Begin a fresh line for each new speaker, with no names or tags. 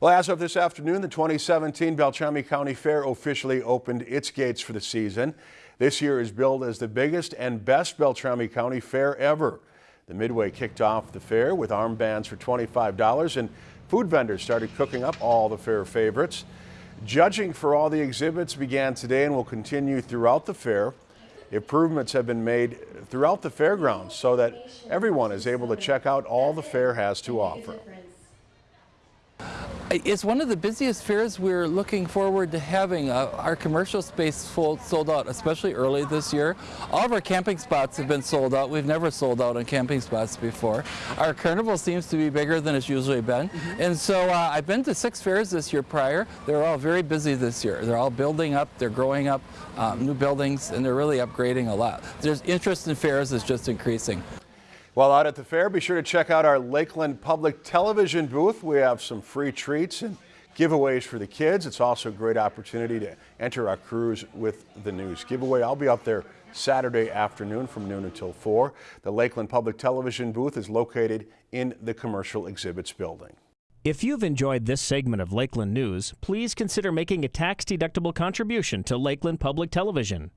Well, as of this afternoon, the 2017 Beltrami County Fair officially opened its gates for the season. This year is billed as the biggest and best Beltrami County Fair ever. The Midway kicked off the fair with armbands for $25 and food vendors started cooking up all the fair favorites. Judging for all the exhibits began today and will continue throughout the fair. Improvements have been made throughout the fairgrounds so that everyone is able to check out all the fair has to offer.
It's one of the busiest fairs we're looking forward to having. Uh, our commercial space sold, sold out, especially early this year. All of our camping spots have been sold out. We've never sold out on camping spots before. Our carnival seems to be bigger than it's usually been. Mm -hmm. And so uh, I've been to six fairs this year prior. They're all very busy this year. They're all building up, they're growing up, um, new buildings, and they're really upgrading a lot. There's interest in fairs is just increasing.
While out at the fair, be sure to check out our Lakeland Public Television booth. We have some free treats and giveaways for the kids. It's also a great opportunity to enter our cruise with the news giveaway. I'll be up there Saturday afternoon from noon until 4. The Lakeland Public Television booth is located in the Commercial Exhibits building.
If you've enjoyed this segment of Lakeland News, please consider making a tax-deductible contribution to Lakeland Public Television.